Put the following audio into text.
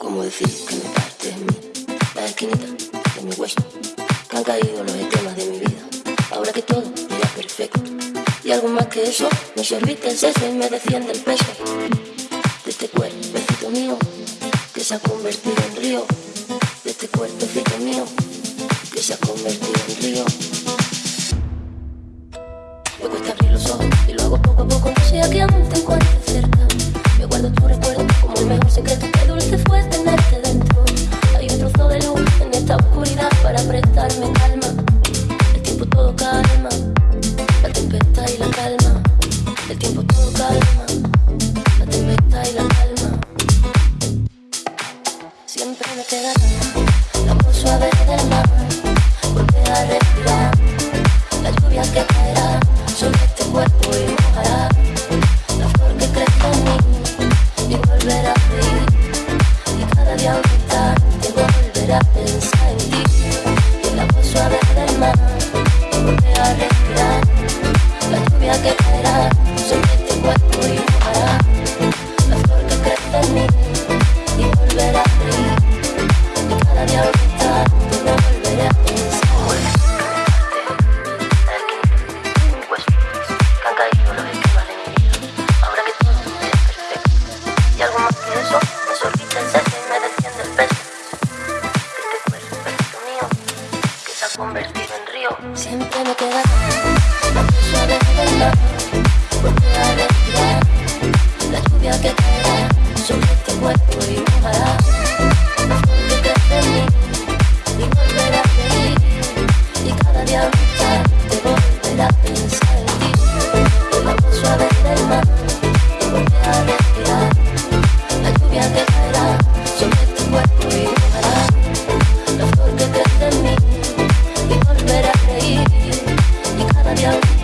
¿Cómo decir que me parte en mí? La esquinita de mi hueso, que han caído los temas de mi vida. Ahora que todo era perfecto. Y algo más que eso, me serviste el seso y me desciende el peso. De este cuerpecito mío, que se ha convertido en río. De este cuerpecito mío, que se ha convertido en río. Me cuesta abrir los ojos y lo hago poco a poco, sea que aún te encuentre cerca. Me guardo tu recuerdo como el mejor secreto. calma. El tiempo todo calma. La tempestad y la calma. El tiempo todo calma. La tempestad y la calma. Siempre me queda la voz suave del mar. Volver a respirar. La lluvia que caerá sobre este cuerpo y mojará. La flor que crezca en mí y volver a reír. Y cada día aumentar, te volver a pensar. convertido en río. Siempre me queda suave bailar, este a respirar la lluvia que caerá sobre tu cuerpo y mojará. Porque crees en mí y volverás a reír y cada día más te volverá a pensar. Show.